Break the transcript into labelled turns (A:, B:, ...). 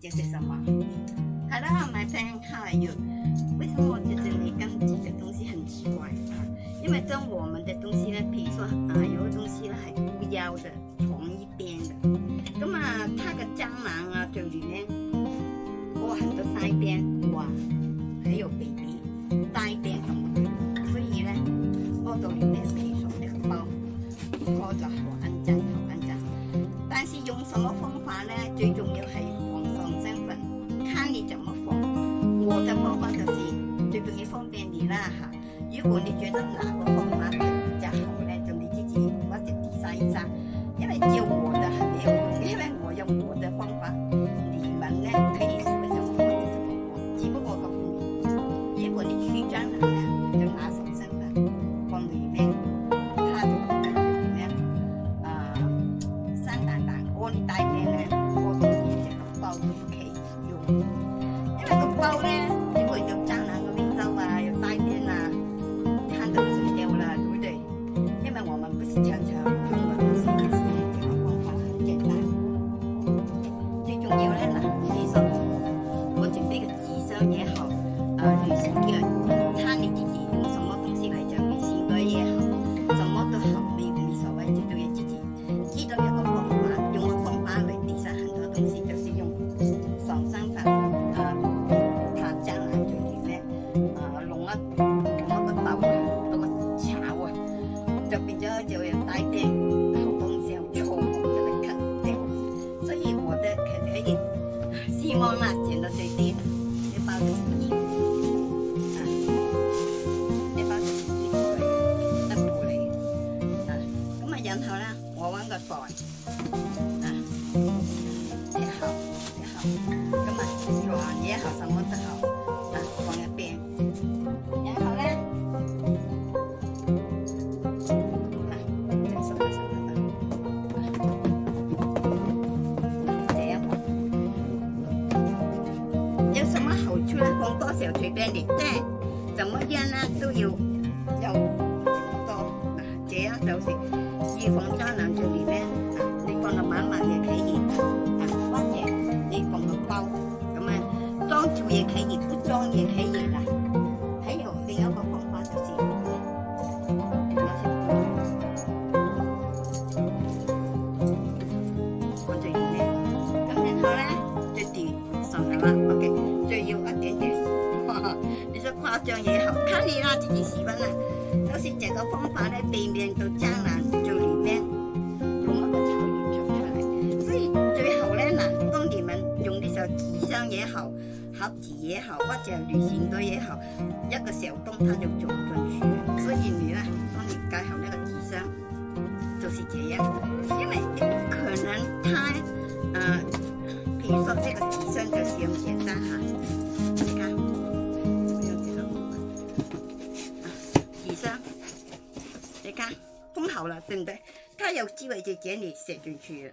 A: 这是什么？a 啦，买单还有，为什么我觉得你刚举的东西很奇怪啊？因为跟我们的东西呢，比如说啊，有的东西呢，很乌腰的，同一边的，那么它的。哈。如果你觉得哪个方法比较好呢，就你自己挖掘第一章。因为有我的还没有，因为我用我的方法，你们呢可以试一下，我么法只不过我告诉你，如果你取砖人呢，就拿手三打，往里面，他就会感觉怎么呢，呃，三打打光，你大概呢。啊，旅游，看你自己用什么东西来你性格也好，什么都好，没你所谓，重要自己。知道一个方法，用个方法来抵升很多东西，就是用爽身法。啊，他将来就里面啊，弄了个那个刀，啊，那个巢啊，比较就有带电。 괜찮더라 5원 것 보원 không có sẹo thủy bên để ta, chẳng mỗi gian tôi yêu, dòng dạ. 你廣州攬住 r e 你放到晚晚嘅企業啊，關嘢你放到包咁啊，裝住嘅企業不裝嘅企業啦。喺用另一個方法就是。OK，就要一點點，你就誇張嘢後，睇你啦，自己喜歡啦。有時這個方法咧，避免到爭。也好，盒子也好，或者旅行袋也好，一个小洞它就走不进去。所以你呢，帮你盖好那个纸箱，就是这样，因为可能它，呃，比如说这个纸箱就是很简单哈，你看，没有这个样子，啊，智商，你看封好了，对不对？它有机会就给你写进去。了。